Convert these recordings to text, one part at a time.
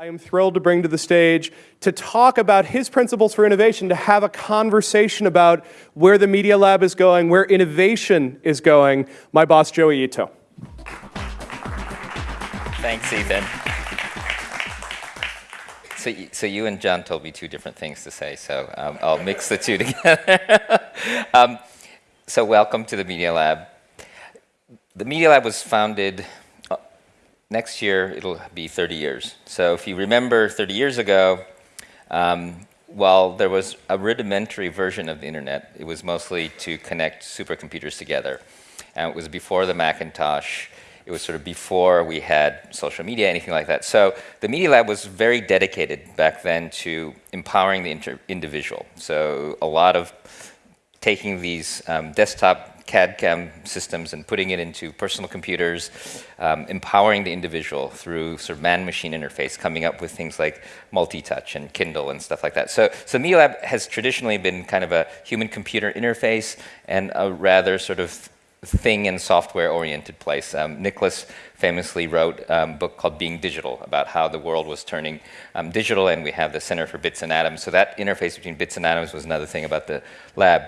I am thrilled to bring to the stage to talk about his principles for innovation, to have a conversation about where the Media Lab is going, where innovation is going, my boss, Joey Ito. Thanks, Ethan. So, so you and John told me two different things to say, so um, I'll mix the two together. um, so welcome to the Media Lab. The Media Lab was founded next year it'll be 30 years. So if you remember 30 years ago, um, while there was a rudimentary version of the internet, it was mostly to connect supercomputers together. And it was before the Macintosh. It was sort of before we had social media, anything like that. So the Media Lab was very dedicated back then to empowering the individual. So a lot of taking these um, desktop CAD-CAM systems and putting it into personal computers, um, empowering the individual through sort of man-machine interface, coming up with things like multi-touch and Kindle and stuff like that. So, so Media Lab has traditionally been kind of a human-computer interface and a rather sort of thing and software-oriented place. Um, Nicholas famously wrote um, a book called Being Digital about how the world was turning um, digital, and we have the Center for Bits and Atoms. So that interface between bits and atoms was another thing about the lab.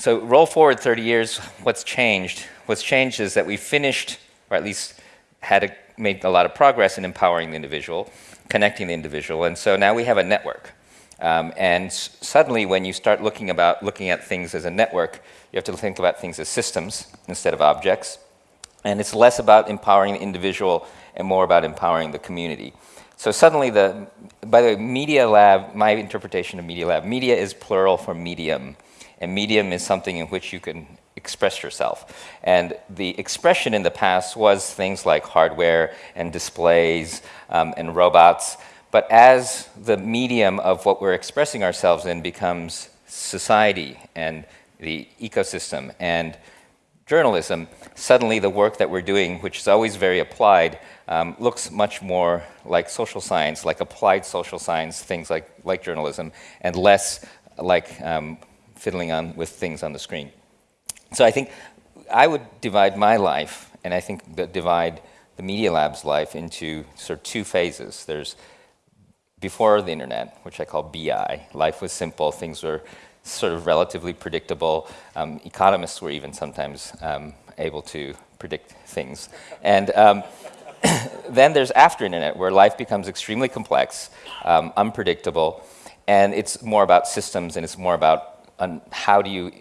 So roll forward 30 years, what's changed? What's changed is that we finished, or at least had a, made a lot of progress in empowering the individual, connecting the individual, and so now we have a network. Um, and suddenly when you start looking, about, looking at things as a network, you have to think about things as systems instead of objects. And it's less about empowering the individual and more about empowering the community. So suddenly the, by the way, Media Lab, my interpretation of Media Lab, media is plural for medium. And medium is something in which you can express yourself. And the expression in the past was things like hardware and displays um, and robots. But as the medium of what we're expressing ourselves in becomes society and the ecosystem and journalism, suddenly the work that we're doing, which is always very applied, um, looks much more like social science, like applied social science, things like, like journalism, and less like um, fiddling on with things on the screen. So I think I would divide my life, and I think divide the Media Lab's life into sort of two phases. There's before the internet, which I call BI. Life was simple, things were sort of relatively predictable. Um, economists were even sometimes um, able to predict things. And um, then there's after the internet, where life becomes extremely complex, um, unpredictable, and it's more about systems and it's more about on how do you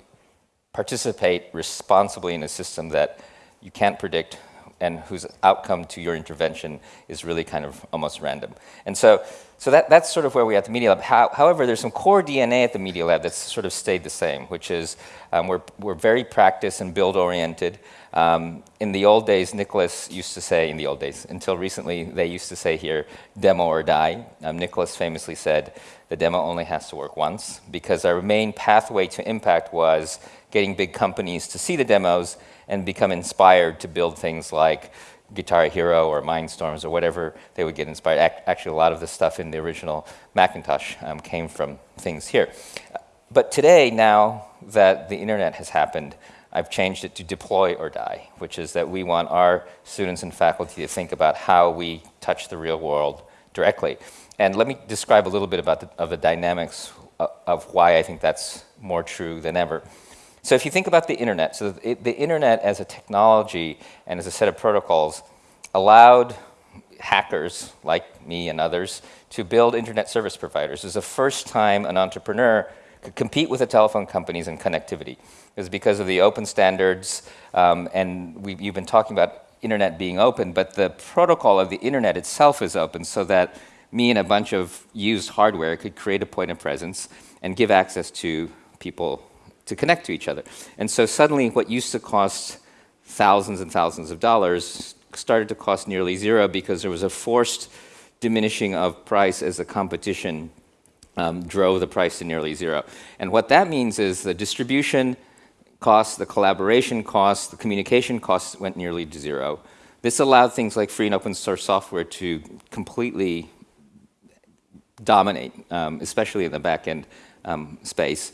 participate responsibly in a system that you can't predict and whose outcome to your intervention is really kind of almost random. And so, so that, that's sort of where we are at the Media Lab. How, however, there's some core DNA at the Media Lab that's sort of stayed the same, which is um, we're, we're very practice and build oriented. Um, in the old days, Nicholas used to say, in the old days, until recently, they used to say here, demo or die. Um, Nicholas famously said, the demo only has to work once, because our main pathway to impact was getting big companies to see the demos and become inspired to build things like Guitar Hero or Mindstorms or whatever they would get inspired. Actually, a lot of the stuff in the original Macintosh um, came from things here. But today, now that the internet has happened, I've changed it to deploy or die, which is that we want our students and faculty to think about how we touch the real world directly. And let me describe a little bit about the, of the dynamics of, of why I think that's more true than ever. So if you think about the internet, so the, the internet as a technology and as a set of protocols allowed hackers like me and others to build internet service providers. It was the first time an entrepreneur could compete with the telephone companies in connectivity. It was because of the open standards, um, and we, you've been talking about internet being open, but the protocol of the internet itself is open so that me and a bunch of used hardware could create a point of presence and give access to people to connect to each other. And so suddenly what used to cost thousands and thousands of dollars started to cost nearly zero because there was a forced diminishing of price as the competition um, drove the price to nearly zero. And what that means is the distribution costs, the collaboration costs, the communication costs went nearly to zero. This allowed things like free and open source software to completely dominate, um, especially in the back-end um, space.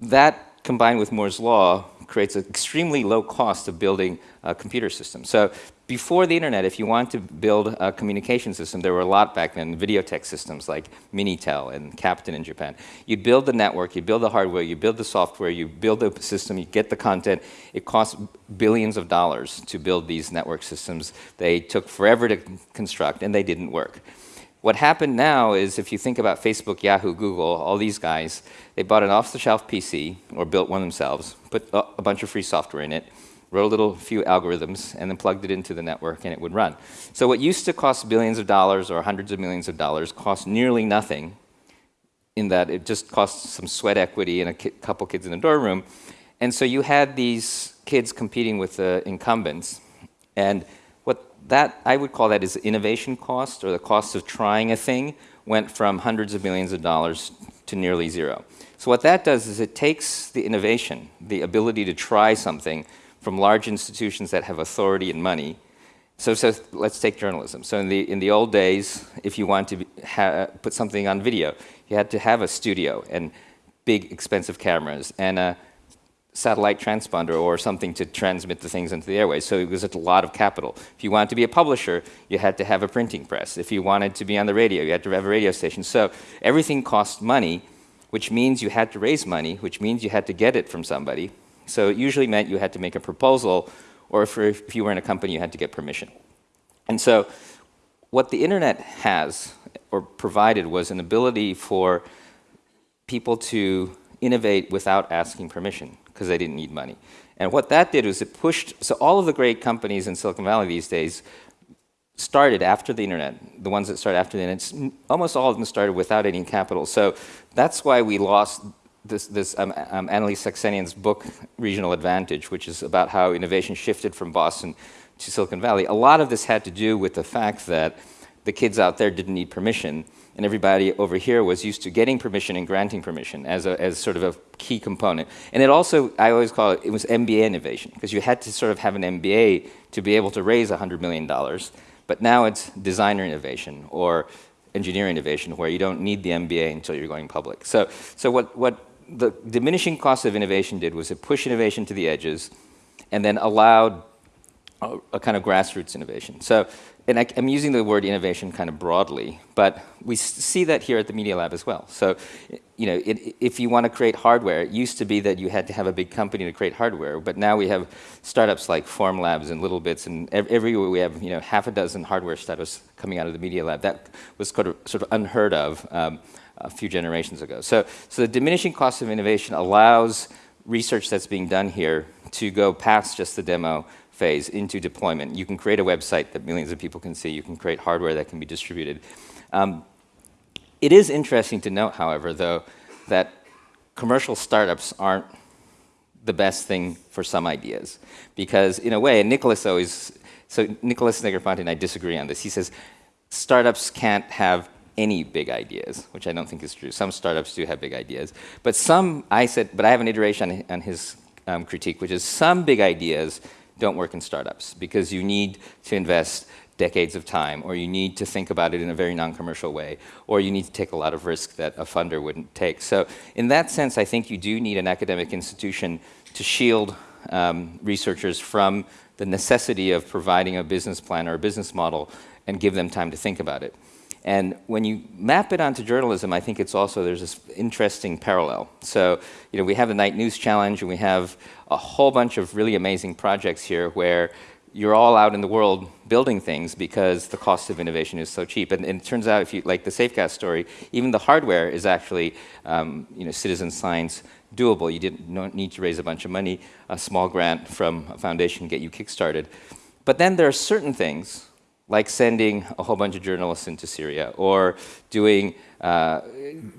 That, combined with Moore's law, creates an extremely low cost of building a computer system. So before the internet, if you want to build a communication system, there were a lot back then, videotex systems like Minitel and Captain in Japan. You'd build the network, you build the hardware, you build the software, you build the system, you get the content. It costs billions of dollars to build these network systems. They took forever to construct, and they didn't work. What happened now is if you think about Facebook, Yahoo, Google, all these guys, they bought an off-the-shelf PC or built one themselves, put a bunch of free software in it, wrote a little few algorithms, and then plugged it into the network, and it would run. So what used to cost billions of dollars or hundreds of millions of dollars cost nearly nothing in that it just cost some sweat equity and a ki couple kids in a dorm room. And so you had these kids competing with the incumbents. And that, I would call that is innovation cost, or the cost of trying a thing, went from hundreds of millions of dollars to nearly zero. So what that does is it takes the innovation, the ability to try something, from large institutions that have authority and money. So, so let's take journalism. So in the, in the old days, if you wanted to put something on video, you had to have a studio and big expensive cameras and a satellite transponder or something to transmit the things into the airways. So it was a lot of capital. If you wanted to be a publisher, you had to have a printing press. If you wanted to be on the radio, you had to have a radio station. So everything cost money, which means you had to raise money, which means you had to get it from somebody. So it usually meant you had to make a proposal, or if, if you were in a company, you had to get permission. And so what the internet has or provided was an ability for people to innovate without asking permission because they didn't need money. And what that did was it pushed, so all of the great companies in Silicon Valley these days started after the internet, the ones that started after the internet, almost all of them started without any capital. So that's why we lost this, this um, um, AnnaLee Saxenian's book, Regional Advantage, which is about how innovation shifted from Boston to Silicon Valley. A lot of this had to do with the fact that the kids out there didn't need permission, and everybody over here was used to getting permission and granting permission as, a, as sort of a key component. And it also, I always call it, it was MBA innovation, because you had to sort of have an MBA to be able to raise $100 million. But now it's designer innovation or engineering innovation where you don't need the MBA until you're going public. So, so what, what the diminishing cost of innovation did was it pushed innovation to the edges and then allowed a, a kind of grassroots innovation. So, and I, am using the word innovation kind of broadly, but we see that here at the Media Lab as well. So, you know, it, if you want to create hardware, it used to be that you had to have a big company to create hardware, but now we have startups like Formlabs and Littlebits, and everywhere we have, you know, half a dozen hardware startups coming out of the Media Lab. That was sort of, sort of unheard of. Um, a few generations ago. So, so the diminishing cost of innovation allows research that's being done here to go past just the demo phase into deployment. You can create a website that millions of people can see. You can create hardware that can be distributed. Um, it is interesting to note, however, though, that commercial startups aren't the best thing for some ideas. Because in a way, Nicholas always, so Nicholas Negroponte and I disagree on this. He says startups can't have any big ideas, which I don't think is true. Some startups do have big ideas. But some, I said, but I have an iteration on, his um, critique, which is some big ideas don't work in startups because you need to invest decades of time, or you need to think about it in a very non-commercial way, or you need to take a lot of risk that a funder wouldn't take. So in that sense, I think you do need an academic institution to shield um, researchers from the necessity of providing a business plan or a business model and give them time to think about it. And when you map it onto journalism, I think it's also, there's this interesting parallel. So, you know, we have the Knight News Challenge and we have a whole bunch of really amazing projects here where you're all out in the world building things because the cost of innovation is so cheap. And, and it turns out, if you like the Safecast story, even the hardware is actually, um, you know, citizen science doable. You didn't need to raise a bunch of money, a small grant from a foundation get you kickstarted. But then there are certain things like sending a whole bunch of journalists into Syria or doing uh,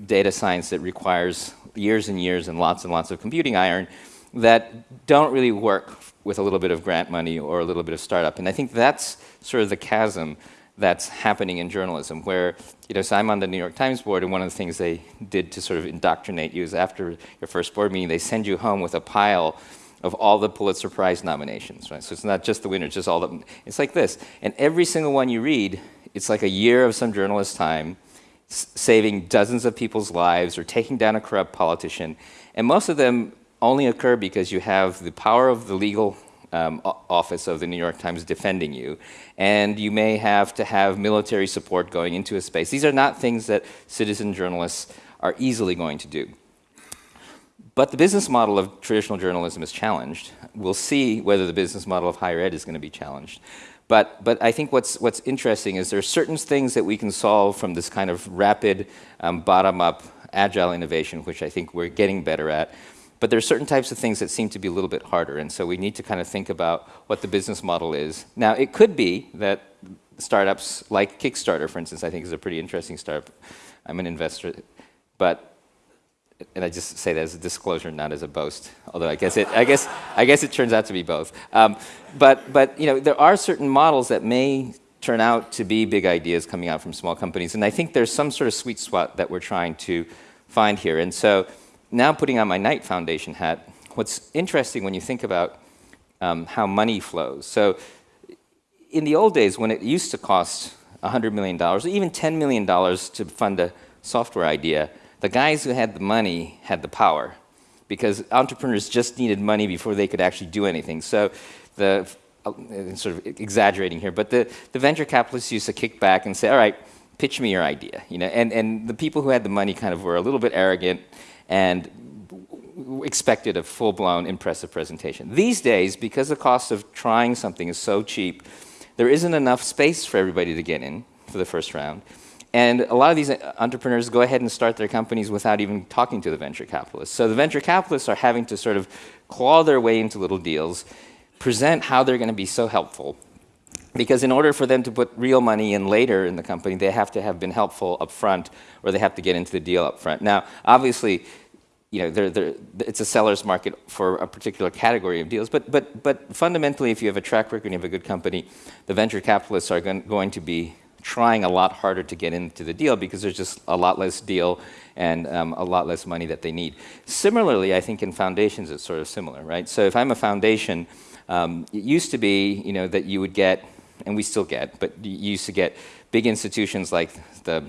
data science that requires years and years and lots and lots of computing iron that don't really work with a little bit of grant money or a little bit of startup. And I think that's sort of the chasm that's happening in journalism where, you know, so I'm on the New York Times board and one of the things they did to sort of indoctrinate you is after your first board meeting, they send you home with a pile of all the Pulitzer Prize nominations, right? So it's not just the winners, just all the, it's like this. And every single one you read, it's like a year of some journalist's time saving dozens of people's lives or taking down a corrupt politician. And most of them only occur because you have the power of the legal um, office of the New York Times defending you, and you may have to have military support going into a space. These are not things that citizen journalists are easily going to do. But the business model of traditional journalism is challenged. We'll see whether the business model of higher ed is going to be challenged. But, but I think what's, what's interesting is there are certain things that we can solve from this kind of rapid, um, bottom up, agile innovation, which I think we're getting better at. But there are certain types of things that seem to be a little bit harder. And so we need to kind of think about what the business model is. Now, it could be that startups like Kickstarter, for instance, I think is a pretty interesting startup. I'm an investor. But and I just say that as a disclosure, not as a boast. Although I guess it, I guess, I guess it turns out to be both. Um, but, but you know, there are certain models that may turn out to be big ideas coming out from small companies, and I think there's some sort of sweet spot that we're trying to find here. And so, now putting on my Knight Foundation hat, what's interesting when you think about um, how money flows. So, in the old days, when it used to cost $100 million, or even $10 million to fund a software idea, the guys who had the money had the power because entrepreneurs just needed money before they could actually do anything. So the uh, sort of exaggerating here, but the, the venture capitalists used to kick back and say, all right, pitch me your idea. You know, and, and the people who had the money kind of were a little bit arrogant and expected a full-blown impressive presentation. These days, because the cost of trying something is so cheap, there isn't enough space for everybody to get in for the first round. And a lot of these entrepreneurs go ahead and start their companies without even talking to the venture capitalists. So the venture capitalists are having to sort of claw their way into little deals, present how they're going to be so helpful. Because in order for them to put real money in later in the company, they have to have been helpful up front or they have to get into the deal up front. Now, obviously, you know, they're, they're, it's a seller's market for a particular category of deals. But, but, but fundamentally, if you have a track record and you have a good company, the venture capitalists are going, going to be trying a lot harder to get into the deal because there's just a lot less deal and um, a lot less money that they need. Similarly, I think in foundations it's sort of similar, right? So if I'm a foundation, um, it used to be, you know, that you would get, and we still get, but you used to get big institutions like the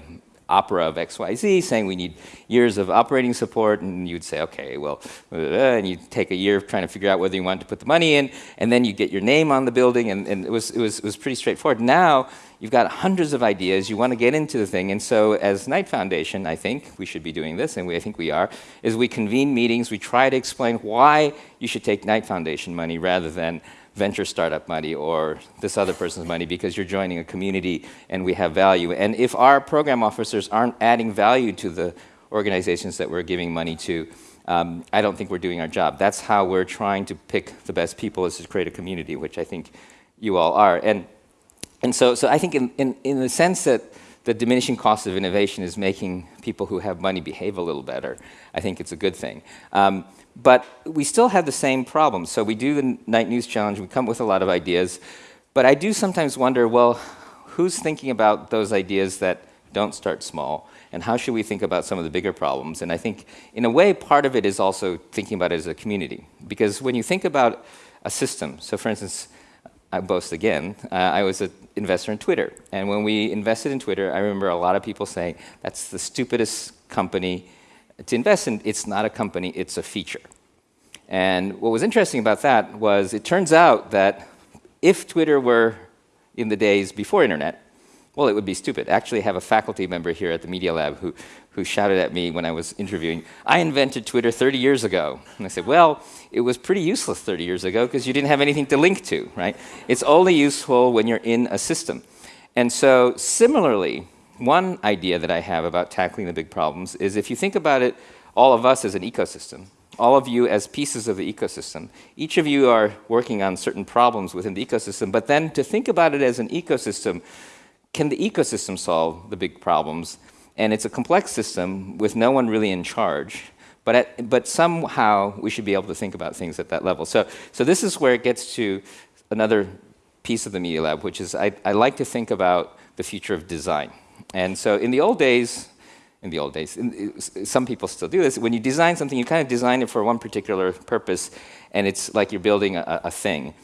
opera of XYZ saying we need years of operating support, and you'd say, okay, well, uh, and you take a year trying to figure out whether you want to put the money in, and then you get your name on the building, and, and it, was, it, was, it was pretty straightforward. Now, you've got hundreds of ideas, you want to get into the thing, and so as Knight Foundation, I think we should be doing this, and we, I think we are, is we convene meetings, we try to explain why you should take Knight Foundation money rather than venture startup money or this other person's money because you're joining a community and we have value. And if our program officers aren't adding value to the organizations that we're giving money to, um, I don't think we're doing our job. That's how we're trying to pick the best people is to create a community, which I think you all are. And, and so, so I think in, in, in the sense that the diminishing cost of innovation is making people who have money behave a little better, I think it's a good thing. Um, but we still have the same problem. So we do the Knight News Challenge, we come up with a lot of ideas, but I do sometimes wonder, well, who's thinking about those ideas that don't start small? And how should we think about some of the bigger problems? And I think, in a way, part of it is also thinking about it as a community. Because when you think about a system, so for instance, I boast again, uh, I was an investor in Twitter. And when we invested in Twitter, I remember a lot of people saying, that's the stupidest company to invest in, it's not a company, it's a feature. And what was interesting about that was it turns out that if Twitter were in the days before internet, well, it would be stupid. Actually, have a faculty member here at the Media Lab who, who shouted at me when I was interviewing, I invented Twitter 30 years ago. And I said, well, it was pretty useless 30 years ago because you didn't have anything to link to, right? It's only useful when you're in a system. And so similarly, one idea that I have about tackling the big problems is if you think about it, all of us as an ecosystem, all of you as pieces of the ecosystem, each of you are working on certain problems within the ecosystem, but then to think about it as an ecosystem, can the ecosystem solve the big problems? And it's a complex system with no one really in charge. But, at, but somehow we should be able to think about things at that level. So, so this is where it gets to another piece of the Media Lab, which is I, I like to think about the future of design. And so in the old days, in the old days, some people still do this, when you design something, you kind of design it for one particular purpose, and it's like you're building a, a thing.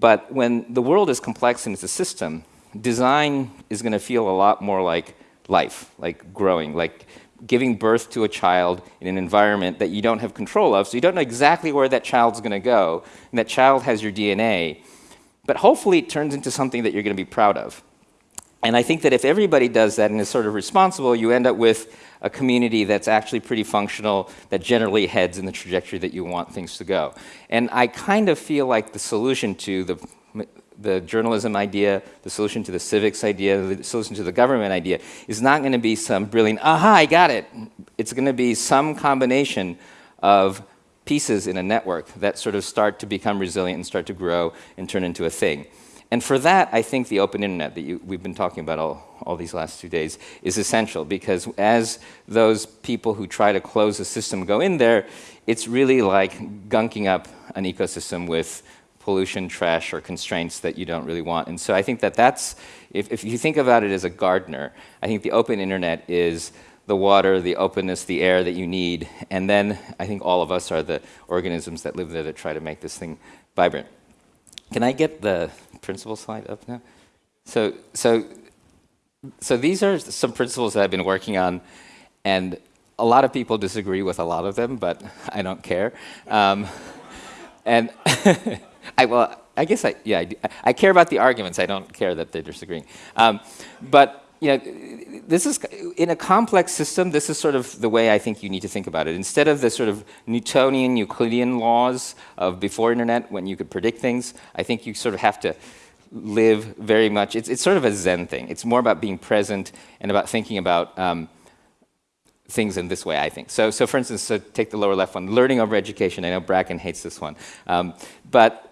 But when the world is complex and it's a system, design is going to feel a lot more like life, like growing, like giving birth to a child in an environment that you don't have control of, so you don't know exactly where that child's going to go, and that child has your DNA. But hopefully it turns into something that you're going to be proud of. And I think that if everybody does that and is sort of responsible, you end up with a community that's actually pretty functional, that generally heads in the trajectory that you want things to go. And I kind of feel like the solution to the the journalism idea, the solution to the civics idea, the solution to the government idea is not going to be some brilliant, aha, I got it. It's going to be some combination of pieces in a network that sort of start to become resilient and start to grow and turn into a thing. And for that, I think the open internet that you, we've been talking about all, all these last two days is essential because as those people who try to close the system go in there, it's really like gunking up an ecosystem with pollution, trash, or constraints that you don't really want. And so I think that that's, if, if you think about it as a gardener, I think the open internet is the water, the openness, the air that you need. And then I think all of us are the organisms that live there that try to make this thing vibrant. Can I get the principle slide up now? So, so, so these are some principles that I've been working on, and a lot of people disagree with a lot of them, but I don't care. Um, and I, well, I guess I, yeah, I, I, care about the arguments. I don't care that they're disagreeing. Um, but, you know, this is, in a complex system, this is sort of the way I think you need to think about it. Instead of the sort of Newtonian, Euclidean laws of before internet, when you could predict things, I think you sort of have to live very much, it's, it's sort of a Zen thing. It's more about being present and about thinking about um, things in this way, I think. So, so for instance, so take the lower left one, learning over education. I know Bracken hates this one. Um, but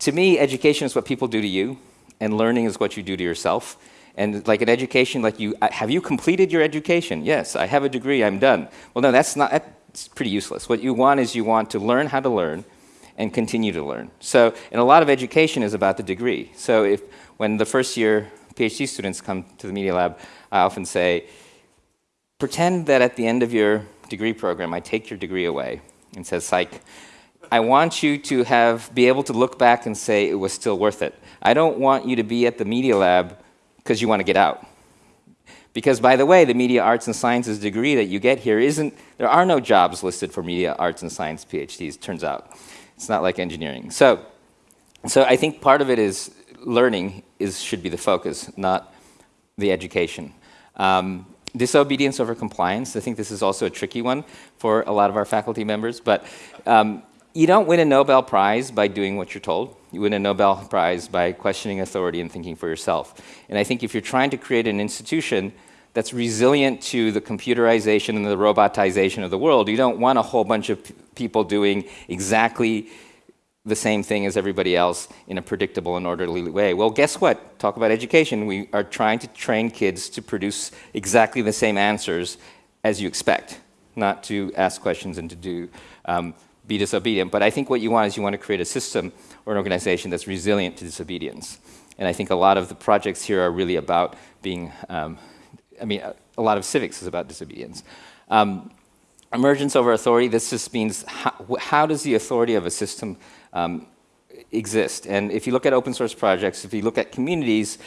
to me, education is what people do to you, and learning is what you do to yourself. And like an education, like you, uh, have you completed your education? Yes, I have a degree, I'm done. Well, no, that's not, that's pretty useless. What you want is you want to learn how to learn and continue to learn. So, and a lot of education is about the degree. So if, when the first year PhD students come to the Media Lab, I often say, pretend that at the end of your degree program, I take your degree away and says, psych, I want you to have, be able to look back and say it was still worth it. I don't want you to be at the Media Lab because you want to get out. Because by the way, the media arts and sciences degree that you get here isn't, there are no jobs listed for media arts and science PhDs, turns out. It's not like engineering. So, so I think part of it is learning is, should be the focus, not the education. Um, disobedience over compliance, I think this is also a tricky one for a lot of our faculty members, but um, you don't win a Nobel Prize by doing what you're told. You win a Nobel Prize by questioning authority and thinking for yourself. And I think if you're trying to create an institution that's resilient to the computerization and the robotization of the world, you don't want a whole bunch of people doing exactly the same thing as everybody else in a predictable and orderly way. Well, guess what? Talk about education. We are trying to train kids to produce exactly the same answers as you expect, not to ask questions and to do um, be disobedient. But I think what you want is you want to create a system or an organization that's resilient to disobedience. And I think a lot of the projects here are really about being, um, I mean, a, a, lot of civics is about disobedience. Um, emergence over authority, this just means how, how, does the authority of a system um, exist? And if you look at open source projects, if you look at communities,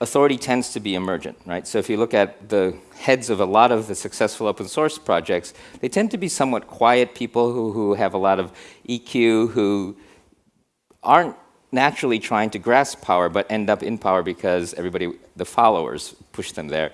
authority tends to be emergent, right? So if you look at the heads of a lot of the successful open source projects, they tend to be somewhat quiet people who, who have a lot of EQ, who aren't naturally trying to grasp power, but end up in power because everybody, the followers, push them there.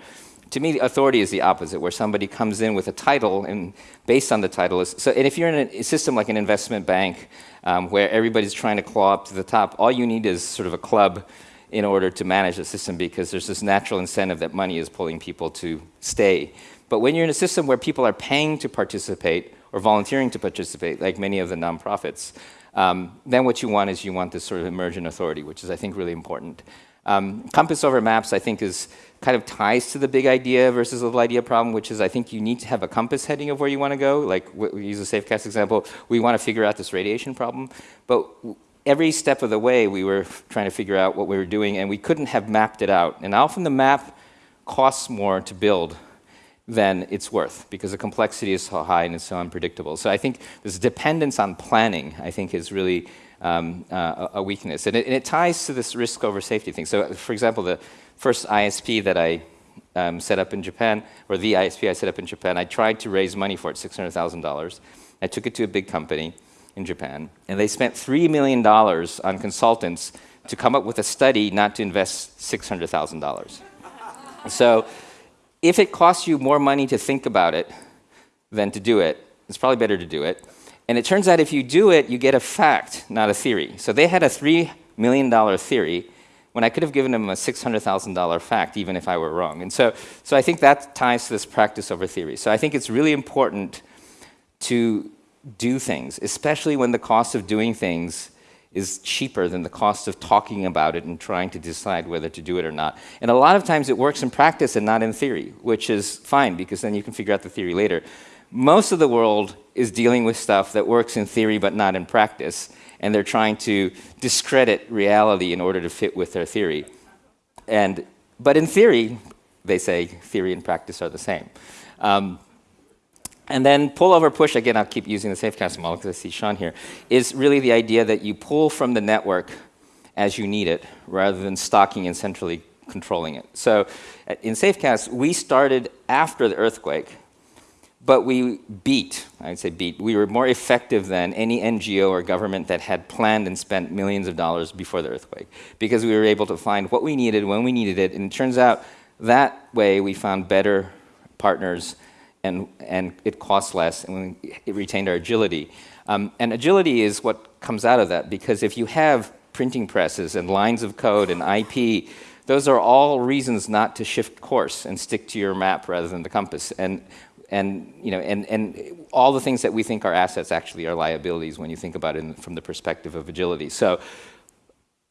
To me, authority is the opposite, where somebody comes in with a title, and based on the title is, so, and if you're in a system like an investment bank, um, where everybody's trying to claw up to the top, all you need is sort of a club in order to manage the system because there's this natural incentive that money is pulling people to stay. But when you're in a system where people are paying to participate or volunteering to participate, like many of the nonprofits, um, then what you want is you want this sort of emergent authority, which is, I think, really important. Um, compass over maps, I think, is kind of ties to the big idea versus little idea problem, which is I think you need to have a compass heading of where you want to go. Like we use a Safecast example, we want to figure out this radiation problem, but every step of the way we were trying to figure out what we were doing and we couldn't have mapped it out. And often the map costs more to build than it's worth because the complexity is so high and it's so unpredictable. So I think this dependence on planning, I think, is really um, uh, a weakness. And it, and it, ties to this risk over safety thing. So for example, the first ISP that I um, set up in Japan, or the ISP I set up in Japan, I tried to raise money for it, $600,000. I took it to a big company in Japan, and they spent $3 million on consultants to come up with a study not to invest $600,000. so if it costs you more money to think about it than to do it, it's probably better to do it. And it turns out if you do it, you get a fact, not a theory. So they had a $3 million theory when I could have given them a $600,000 fact, even if I were wrong. And so, so I think that ties to this practice over theory. So I think it's really important to do things, especially when the cost of doing things is cheaper than the cost of talking about it and trying to decide whether to do it or not. And a lot of times it works in practice and not in theory, which is fine because then you can figure out the theory later. Most of the world is dealing with stuff that works in theory but not in practice, and they're trying to discredit reality in order to fit with their theory. And, but in theory, they say theory and practice are the same. Um, and then pull over push, again, I'll keep using the Safecast model because I see Sean here, is really the idea that you pull from the network as you need it rather than stocking and centrally controlling it. So uh, in Safecast, we started after the earthquake, but we beat, I'd say beat, we were more effective than any NGO or government that had planned and spent millions of dollars before the earthquake because we were able to find what we needed when we needed it. And it turns out that way we found better partners and, and it costs less, and it retained our agility. Um, and agility is what comes out of that, because if you have printing presses and lines of code and IP, those are all reasons not to shift course and stick to your map rather than the compass. And, and, you know, and, and all the things that we think are assets actually are liabilities when you think about it from the perspective of agility. So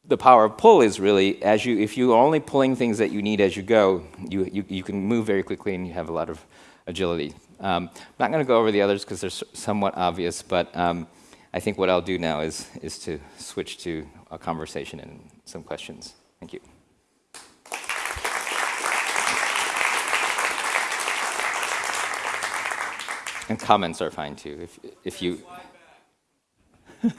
the power of pull is really, as you, if you're only pulling things that you need as you go, you, you, you can move very quickly and you have a lot of agility. Um, I'm not going to go over the others because they're somewhat obvious, but um, I think what I'll do now is, is to switch to a conversation and some questions. Thank you. And comments are fine too, if, if you...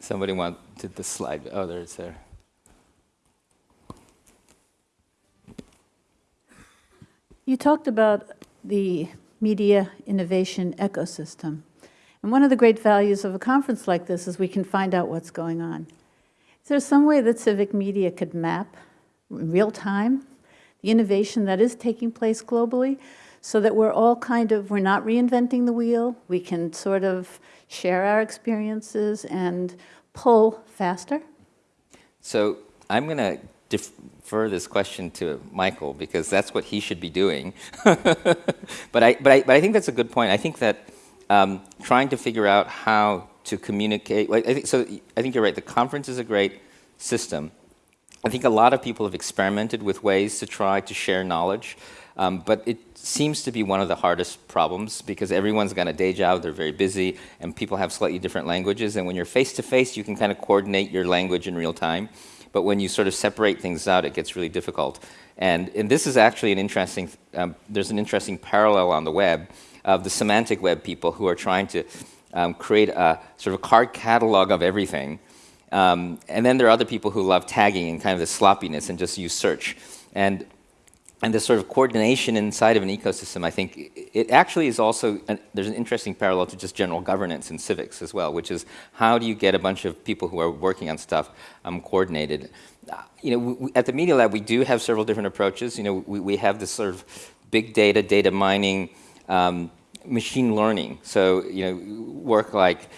Somebody wanted the slide. Oh, there it's there. You talked about the media innovation ecosystem. And one of the great values of a conference like this is we can find out what's going on. Is there some way that civic media could map in real time the innovation that is taking place globally so that we're all kind of, we're not reinventing the wheel, we can sort of share our experiences and pull faster? So I'm going to defer this question to Michael because that's what he should be doing. but, I, but, I, but I think that's a good point. I think that um, trying to figure out how to communicate, I think, so I think you're right, the conference is a great system. I think a lot of people have experimented with ways to try to share knowledge, um, but it seems to be one of the hardest problems because everyone's got a day job, they're very busy, and people have slightly different languages, and when you're face-to-face, -face, you can kind of coordinate your language in real time. But when you sort of separate things out, it gets really difficult. And, and this is actually an interesting, um, there's an interesting parallel on the web of the semantic web people who are trying to um, create a sort of a card catalog of everything. Um, and then there are other people who love tagging and kind of the sloppiness and just use search. And and this sort of coordination inside of an ecosystem, I think it actually is also, an, there's an interesting parallel to just general governance and civics as well, which is how do you get a bunch of people who are working on stuff um, coordinated? Uh, you know, we, at the Media Lab, we do have several different approaches. You know, we, we have this sort of big data, data mining, um, machine learning. So, you know, work like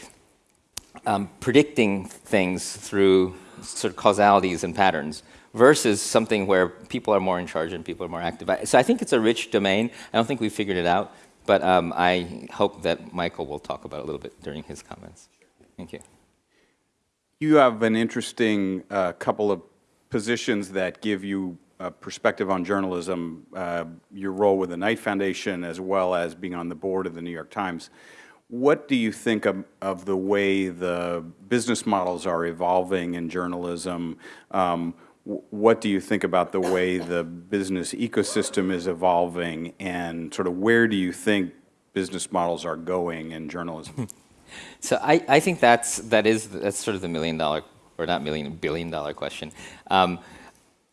um, predicting things through sort of causalities and patterns versus something where people are more in charge and people are more active. So I think it's a rich domain. I don't think we've figured it out, but um, I hope that Michael will talk about it a little bit during his comments. Thank you. You have an interesting uh, couple of positions that give you a perspective on journalism, uh, your role with the Knight Foundation as well as being on the board of the New York Times. What do you think of, of the way the business models are evolving in journalism? Um, what do you think about the way the business ecosystem is evolving and sort of where do you think business models are going in journalism? so I, I think that's, that is, that's sort of the million dollar, or not million, billion dollar question. Um,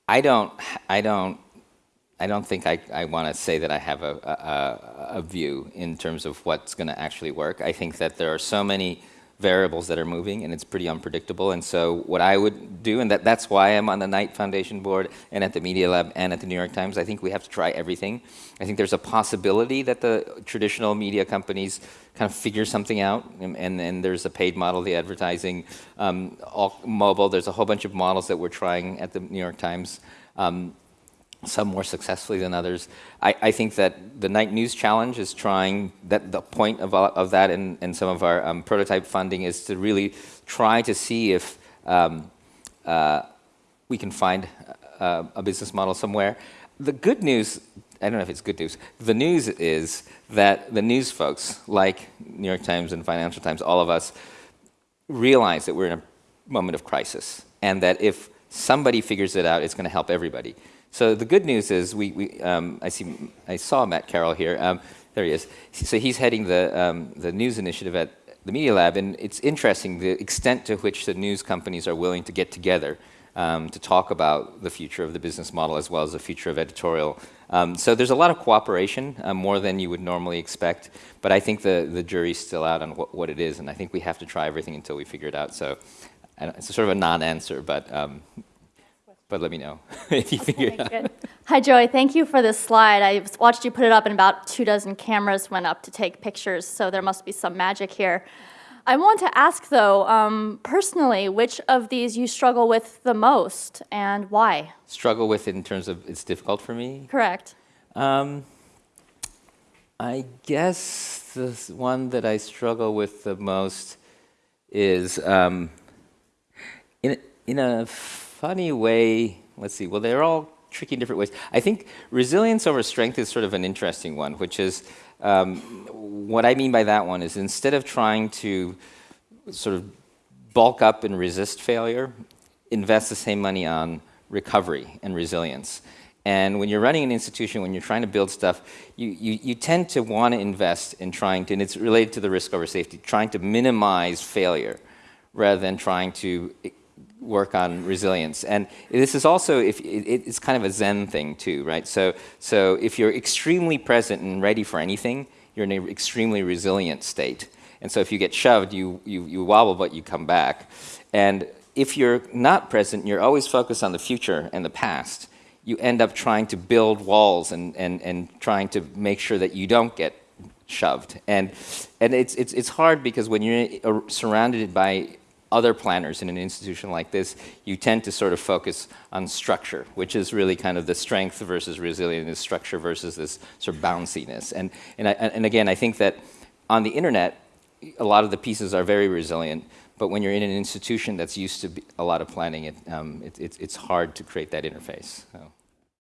I don't, I don't, I don't think I, I want to say that I have a, a, a- a view in terms of what's going to actually work. I think that there are so many variables that are moving and it's pretty unpredictable. And so what I would do, and that, that's why I'm on the Knight Foundation board and at the Media Lab and at the New York Times, I think we have to try everything. I think there's a possibility that the traditional media companies kind of figure something out and, and there's a paid model, the advertising, um, all mobile, there's a whole bunch of models that we're trying at the New York Times. Um, some more successfully than others. I, I think that the Knight News Challenge is trying, that the point of, of that and, and some of our um, prototype funding is to really try to see if um, uh, we can find uh, a business model somewhere. The good news, I don't know if it's good news, the news is that the news folks, like New York Times and Financial Times, all of us, realize that we're in a moment of crisis and that if somebody figures it out, it's going to help everybody. So the good news is we, we um, I, see, I saw Matt Carroll here. Um, there he is. So he's heading the, um, the news initiative at the Media Lab, and it's interesting the extent to which the news companies are willing to get together um, to talk about the future of the business model as well as the future of editorial. Um, so there's a lot of cooperation, uh, more than you would normally expect, but I think the, the jury's still out on what, what it is, and I think we have to try everything until we figure it out. So it's sort of a non-answer, but, um, but let me know if you figure it out. Good. Hi, Joey. Thank you for this slide. I watched you put it up, and about two dozen cameras went up to take pictures, so there must be some magic here. I want to ask, though, um, personally, which of these you struggle with the most and why? Struggle with it in terms of it's difficult for me. Correct. Um, I guess the one that I struggle with the most is um, in, in a funny way, let's see, well, they're all tricky in different ways. I think resilience over strength is sort of an interesting one, which is um, what I mean by that one is instead of trying to sort of bulk up and resist failure, invest the same money on recovery and resilience. And when you're running an institution, when you're trying to build stuff, you, you, you tend to want to invest in trying to, and it's related to the risk over safety, trying to minimize failure rather than trying to work on resilience. And this is also, if it, it's kind of a Zen thing too, right? So, so if you're extremely present and ready for anything, you're in an extremely resilient state. And so if you get shoved, you, you, you wobble, but you come back. And if you're not present, you're always focused on the future and the past. You end up trying to build walls and, and, and trying to make sure that you don't get shoved. And, and it's, it's, it's hard because when you're surrounded by other planners in an institution like this, you tend to sort of focus on structure, which is really kind of the strength versus resilience, structure versus this sort of bounciness. And, and, I, and again, I think that on the internet, a lot of the pieces are very resilient, but when you're in an institution that's used to a lot of planning, it, um, it, it's it's hard to create that interface. So.